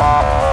Bye.